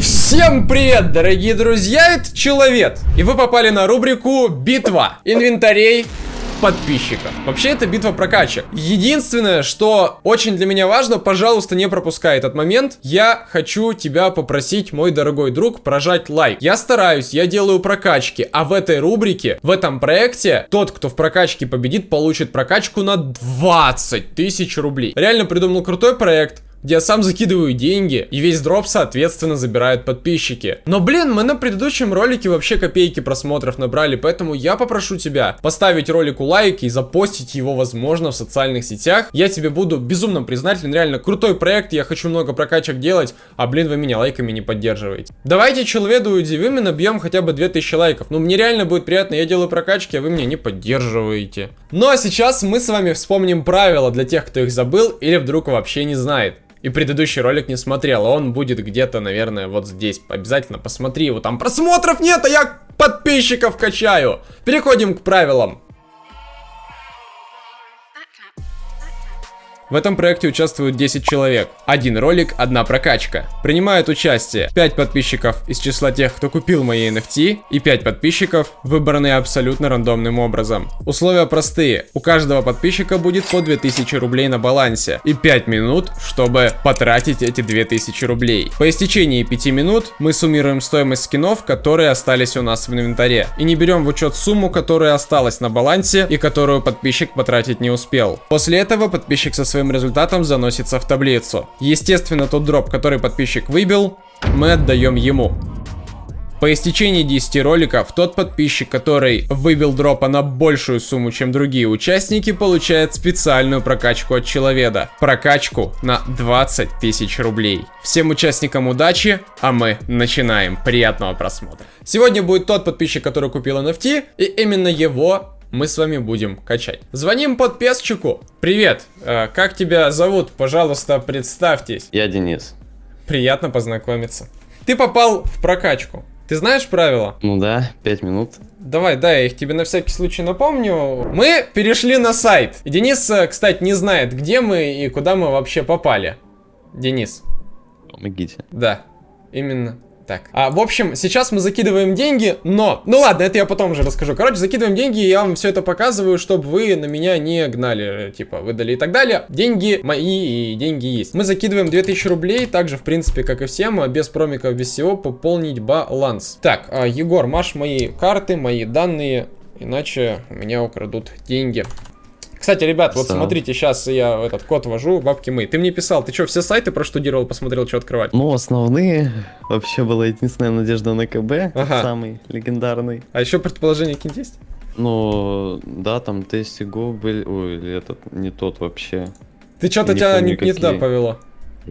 Всем привет, дорогие друзья, это Человек, и вы попали на рубрику «Битва инвентарей подписчиков. Вообще, это битва прокачек. Единственное, что очень для меня важно, пожалуйста, не пропускай этот момент. Я хочу тебя попросить, мой дорогой друг, прожать лайк. Я стараюсь, я делаю прокачки, а в этой рубрике, в этом проекте, тот, кто в прокачке победит, получит прокачку на 20 тысяч рублей. Реально придумал крутой проект где я сам закидываю деньги, и весь дроп, соответственно, забирают подписчики. Но, блин, мы на предыдущем ролике вообще копейки просмотров набрали, поэтому я попрошу тебя поставить ролику лайк и запостить его, возможно, в социальных сетях. Я тебе буду безумно признателен, реально крутой проект, я хочу много прокачек делать, а, блин, вы меня лайками не поддерживаете. Давайте удивим и набьем хотя бы 2000 лайков. Ну, мне реально будет приятно, я делаю прокачки, а вы меня не поддерживаете. Ну, а сейчас мы с вами вспомним правила для тех, кто их забыл или вдруг вообще не знает и предыдущий ролик не смотрел, он будет где-то, наверное, вот здесь. Обязательно посмотри его, там просмотров нет, а я подписчиков качаю. Переходим к правилам. В этом проекте участвуют 10 человек. Один ролик, одна прокачка. Принимают участие 5 подписчиков из числа тех, кто купил мои NFT, и 5 подписчиков, выбранные абсолютно рандомным образом. Условия простые. У каждого подписчика будет по 2000 рублей на балансе и 5 минут, чтобы потратить эти 2000 рублей. По истечении 5 минут мы суммируем стоимость скинов, которые остались у нас в инвентаре. И не берем в учет сумму, которая осталась на балансе и которую подписчик потратить не успел. После этого подписчик со своей своим результатом заносится в таблицу. Естественно, тот дроп, который подписчик выбил, мы отдаем ему. По истечении 10 роликов, тот подписчик, который выбил дропа на большую сумму, чем другие участники, получает специальную прокачку от человека. Прокачку на 20 тысяч рублей. Всем участникам удачи, а мы начинаем. Приятного просмотра. Сегодня будет тот подписчик, который купил NFT, и именно его мы с вами будем качать. Звоним подписчику. Привет, э, как тебя зовут? Пожалуйста, представьтесь. Я Денис. Приятно познакомиться. Ты попал в прокачку. Ты знаешь правила? Ну да, 5 минут. Давай, да, я их тебе на всякий случай напомню. Мы перешли на сайт. Денис, э, кстати, не знает, где мы и куда мы вообще попали. Денис. Помогите. Да, именно так, а, в общем, сейчас мы закидываем деньги, но... Ну ладно, это я потом уже расскажу. Короче, закидываем деньги, и я вам все это показываю, чтобы вы на меня не гнали, типа, выдали и так далее. Деньги мои и деньги есть. Мы закидываем 2000 рублей, также, в принципе, как и всем, а без промиков, без всего, пополнить баланс. Так, а, Егор, маш мои карты, мои данные, иначе у меня украдут деньги. Кстати, ребят, вот смотрите, сейчас я этот код ввожу, бабки мы. Ты мне писал, ты что, все сайты проштудировал, посмотрел, что открывать? Ну, основные. Вообще была единственная надежда на КБ, ага. самый легендарный. А еще предположение какие есть? Ну, да, там Тестиго был, ой, этот, не тот вообще. Ты что-то тебя не, не туда повело?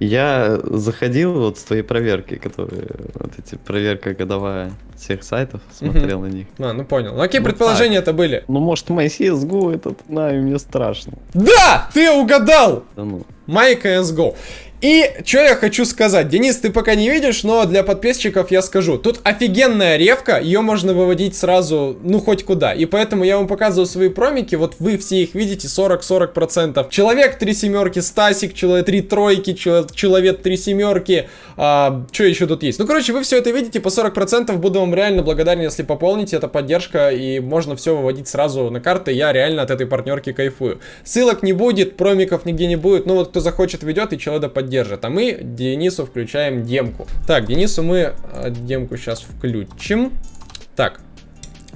Я заходил вот с твоей проверки, которые, вот эти проверка годовая всех сайтов, смотрел угу. на них. А, ну понял. Ну какие ну, предположения это были? Ну может мой CSGO этот, знаю, мне страшно. Да! Ты угадал! Да ну. My CSGO. И что я хочу сказать, Денис, ты пока не видишь, но для подписчиков я скажу. Тут офигенная ревка, ее можно выводить сразу, ну хоть куда. И поэтому я вам показываю свои промики, вот вы все их видите, 40-40%. Человек 3 семерки, Стасик, человек 3 тройки, человек 3 семерки. А, что еще тут есть? Ну короче, вы все это видите по 40%, буду вам реально благодарен, если пополните, это поддержка, и можно все выводить сразу на карты. Я реально от этой партнерки кайфую. Ссылок не будет, промиков нигде не будет, ну вот кто захочет ведет и человека поддержит держит. А мы Денису включаем демку. Так, Денису мы э, демку сейчас включим. Так,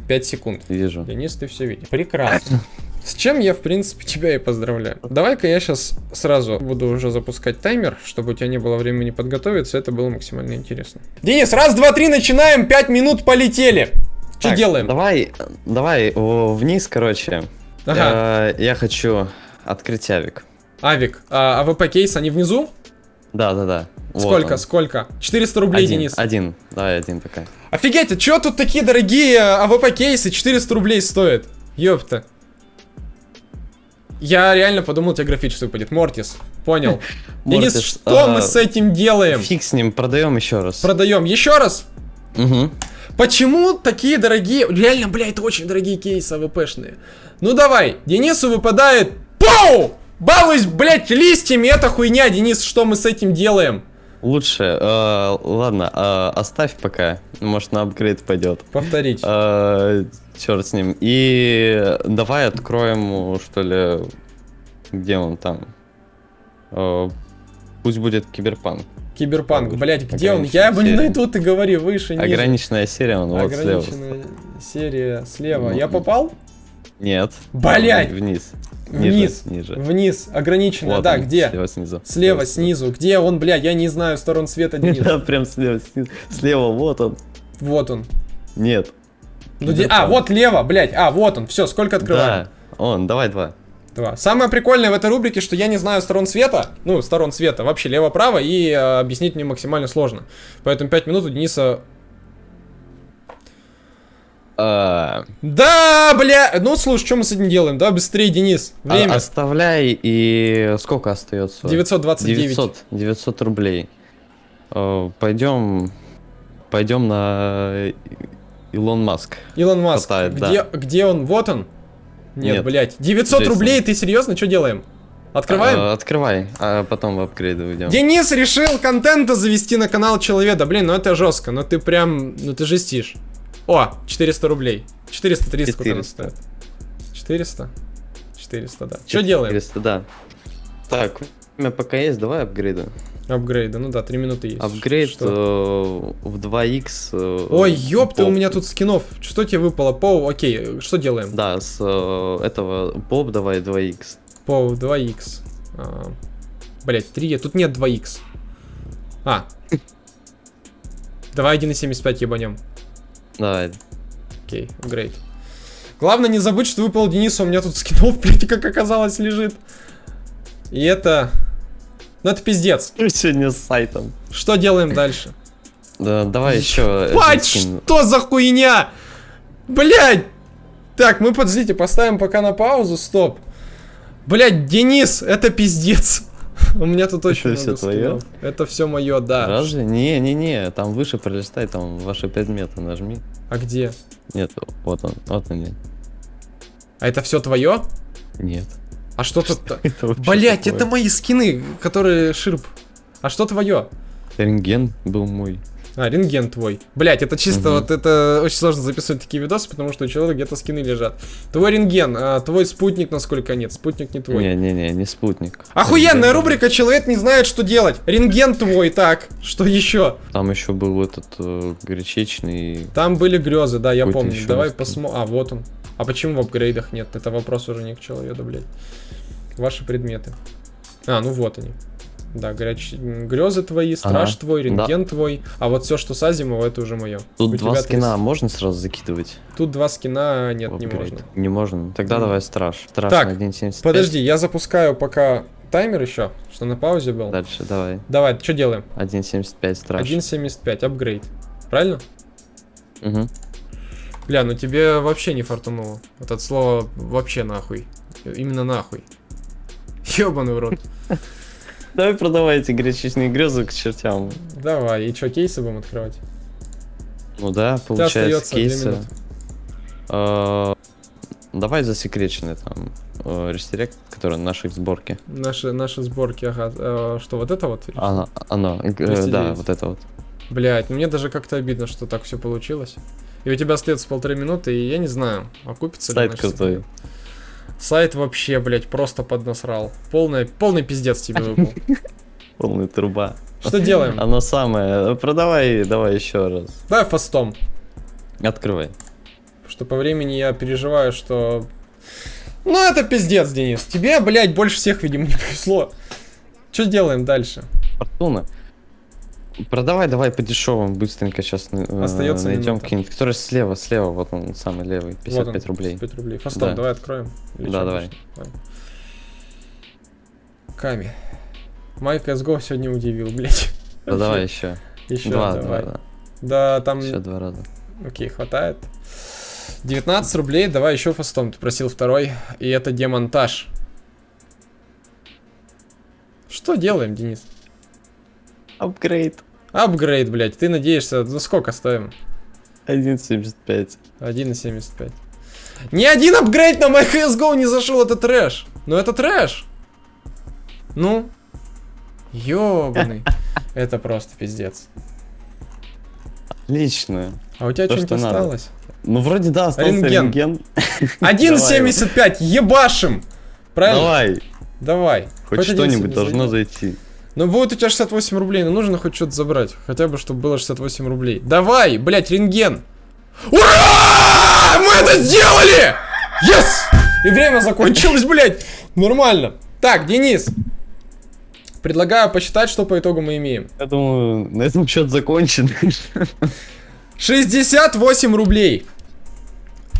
5 секунд. Вижу. Денис, ты все видишь. Прекрасно. С чем я, в принципе, тебя и поздравляю. Давай-ка я сейчас сразу буду уже запускать таймер, чтобы у тебя не было времени подготовиться. Это было максимально интересно. Денис, раз, два, три, начинаем. Пять минут полетели. Что делаем? Давай, давай вниз, короче. Ага. Я, я хочу открыть авик. Авик. А АВП кейс, они внизу? Да, да, да. Сколько, вот сколько? 400 рублей, один, Денис. Один, давай один такая. Офигеть, а чё тут такие дорогие АВП кейсы 400 рублей стоят? Ёпта. Я реально подумал, тебе графический выпадет. Мортис, понял. Денис, что мы с этим делаем? Фиг с ним, продаем еще раз. Продаем еще раз? Угу. Почему такие дорогие... Реально, бля, это очень дорогие кейсы АВПшные. Ну давай, Денису выпадает... Пау! Балуюсь, блядь, листьями, это хуйня, Денис, что мы с этим делаем? Лучше, э, ладно, э, оставь пока, может на апгрейд пойдет. Повторить. Э, черт с ним. И давай откроем, что ли, где он там. Э, пусть будет киберпанк. Киберпанк, блядь, где он? Я его не найду, ты говори, выше, ниже. Ограниченная серия, он вот слева. Ограниченная серия слева. Я попал? Нет. Блядь! Вниз. Вниз. Ниже. ниже. Вниз. Ограниченная, Вот да, он, где? Слева снизу. Слева, снизу. Где он, блядь? Я не знаю сторон света, Денис. Да, прям слева снизу. Слева, вот он. Вот он. Нет. Ну, де- А, вот лево, блядь. А, вот он. Все, сколько открываем? Да, он, давай два. Два. Самое прикольное в этой рубрике, что я не знаю сторон света, ну, сторон света, вообще лево-право, и э, объяснить мне максимально сложно. Поэтому 5 минут у Дениса... А, Да, бля! Ну, слушай, что мы с этим делаем? Да, быстрее, Денис. Время. а- Оставляй и сколько остается? 929. 900, 900 рублей. Э, Пойдем, пойдем на Илон Маск. Илон Маск. Хватает, где, где он? Вот он? Нет, Нет. блядь. 900 Джейсон. рублей, ты серьезно? Что делаем? Открываем? Э, Открывай, а потом в апгрейды уйдем. Денис решил контента завести на канал Человека. Блин, ну это жестко, ну ты прям, ну ты жестишь. О, 400 рублей. 430 сколько она 400. стоит? 400? 400, да. Что делаем? 400, да. Так, время пока есть, давай апгрейды. Апгрейды, ну да, 3 минуты есть. Апгрейд Что? э, в 2х. э, Ой, ёпта, у Боб. меня тут скинов. Что тебе выпало? Поу, окей, что делаем? Да, с э, этого Боб давай 2х. Поу, 2х. А, Блять, 3, тут нет 2х. А. Давай 1.75 ебанем. Давай. Окей, апгрейд. Главное не забыть, что выпал Денису, у меня тут скинов, блядь, как оказалось, лежит. И это... Ну это пиздец. Сегодня с сайтом. Что делаем дальше? Да, давай еще. Бать, что за хуйня? Блядь! Так, мы, подождите, поставим пока на паузу, стоп. Блядь, Денис, это пиздец. У меня тут очень много твоё? скинов. Это все мое, да. Разве? Не, не, не, там выше пролистай, там ваши предметы нажми. А где? Нет, вот он, вот они. А это все твое? Нет. А что тут? Блять, это мои скины, которые ширп. А что твое? Рентген был мой. А, рентген твой. Блять, это чисто Мгм. вот это очень сложно записывать такие видосы, потому что у человека где-то скины лежат. Твой рентген, а твой спутник, насколько нет. Спутник не твой. Не, не, спутник. Охуенная Рентген рубрика «Человек не знает, что делать». Рентген твой, так, что еще? Там еще был этот э, горячечный. Там были грезы, да, я помню. Давай посмотрим. А, вот он. А почему в апгрейдах нет? Это вопрос уже не к человеку, блядь. Ваши предметы. А, ну вот они. Да, горячие грезы твои, страж Ага, твой, да. рентген твой. А вот все, что с Азимова, это уже мое. Тут два скина можно сразу закидывать? Тут два скина нет, в не можно. Не можно. Тогда Мгм. давай страж. Страж Так, на 1.75. Подожди, я запускаю пока таймер еще, что на паузе был. Дальше давай. Давай, что делаем? 1.75 страж. 1.75, апгрейд. Правильно? Мгм. Бля, ну тебе вообще не фартануло. Вот от слова вообще нахуй. Именно нахуй. Ёбаный в рот. Давай продавай эти горячечные грезы к чертям. Давай, и что, кейсы будем открывать? Ну да, получается кейсы. Э, Давай засекреченный там э, рестерект, который на нашей сборке. Наши, наши сборки, ага. Э, что, вот это вот? Оно, оно, э, 209. да, вот это вот. Блять, ну мне даже как-то обидно, что так все получилось. И у тебя остается полторы минуты, и я не знаю, окупится ли Сайт наш крутой. секрет. Сайт вообще, блять, просто поднасрал. Полный, полный пиздец тебе выпал. Полная труба. Что делаем? Оно самое. Продавай, давай еще раз. Давай фастом. Открывай. Что по времени я переживаю, что... Ну это пиздец, Денис. Тебе, блядь, больше всех, видимо, не повезло. Что делаем дальше? Фортуна. Продавай, давай по дешевым, быстренько сейчас Остается найдем какие-нибудь. Который слева, слева, вот он самый левый, 55 Вот он, рублей. 55 рублей. Фастом, Да. давай откроем. Или Да, давай. Давай. Ками. Майк CSGO сегодня удивил, блядь. Продавай еще. Еще Два, давай. два, Да, там... Еще два раза. Окей, хватает. 19 рублей, давай еще фастом. Ты просил второй. И это демонтаж. Что делаем, Денис? Апгрейд. Апгрейд, блядь. Ты надеешься, ну сколько ставим? 1.75. 1.75. Ни один апгрейд на мой CSGO не зашел, это трэш. Ну это трэш. Ну. Ёбаный. Это просто пиздец. Отлично. А у тебя То, что-нибудь осталось? Ну, вроде да, остался Рентген. рентген. 1.75, ебашим! Правильно? Давай, Давай. хоть 1.7 что-нибудь должно зайти. Ну будет у тебя 68 рублей, но нужно хоть что-то забрать. Хотя бы, чтобы было 68 рублей. Давай, блять, рентген. Ура! Мы это сделали! Yes! И время закончилось, блять. Нормально. Так, Денис. Предлагаю посчитать, что по итогу мы имеем. Я думаю, на этом счет закончен. 68 рублей.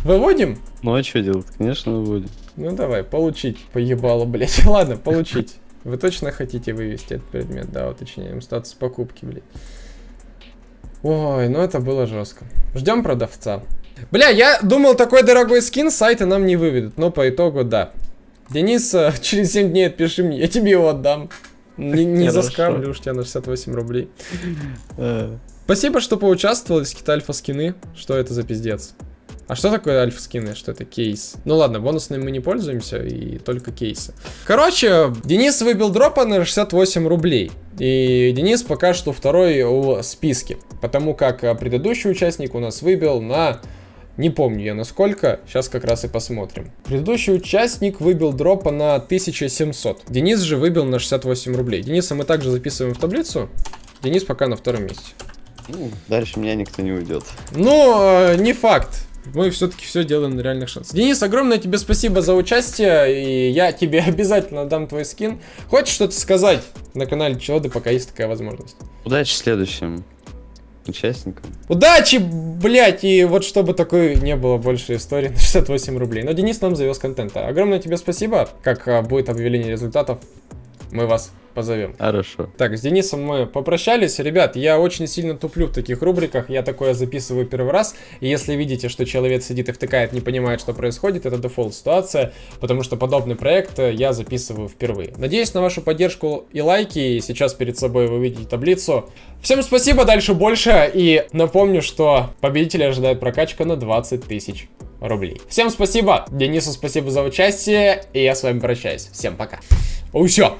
Выводим? Ну а что делать? Конечно, будет. Ну давай, получить. Поебало, блять. Ладно, получить. Вы точно хотите вывести этот предмет? Да, уточняем. Статус покупки, блядь. Ой, ну это было жестко. Ждем продавца. Бля, я думал, такой дорогой скин с сайта нам не выведут, но по итогу да. Денис, э, через 7 дней отпиши мне, я тебе его отдам. Не, не заскамлю уж тебя на 68 рублей. Э, Спасибо, что поучаствовал из какие-то альфа-скины. Что это за пиздец? А что такое альфа-скины? Что это кейс? Ну ладно, бонусными мы не пользуемся, и только кейсы. Короче, Денис выбил дропа на 68 рублей. И Денис пока что второй в списке. Потому как а, предыдущий участник у нас выбил на... Не помню я на сколько, сейчас как раз и посмотрим. Предыдущий участник выбил дропа на 1700. Денис же выбил на 68 рублей. Дениса мы также записываем в таблицу. Денис пока на втором месте. ну, дальше меня никто не уйдет. Ну, э, не факт. Мы все-таки все делаем на реальных шансах. Денис, огромное тебе спасибо за участие, и я тебе обязательно дам твой скин. Хочешь что-то сказать на канале Челоды, пока есть такая возможность? Удачи следующим участникам. Удачи, блять, и вот чтобы такой не было больше истории на 68 рублей. Но Денис нам завез контента. Огромное тебе спасибо. Как а, будет объявление результатов, мы вас позовем. Хорошо. Так, с Денисом мы попрощались. Ребят, я очень сильно туплю в таких рубриках. Я такое записываю первый раз. И если видите, что человек сидит и втыкает, не понимает, что происходит, это дефолт ситуация. Потому что подобный проект э, я записываю впервые. Надеюсь на вашу поддержку и лайки. И сейчас перед собой вы видите таблицу. Всем спасибо, дальше больше. И напомню, что победителя ожидает прокачка на 20 тысяч рублей. Всем спасибо. Денису спасибо за участие. И я с вами прощаюсь. Всем пока. О, все.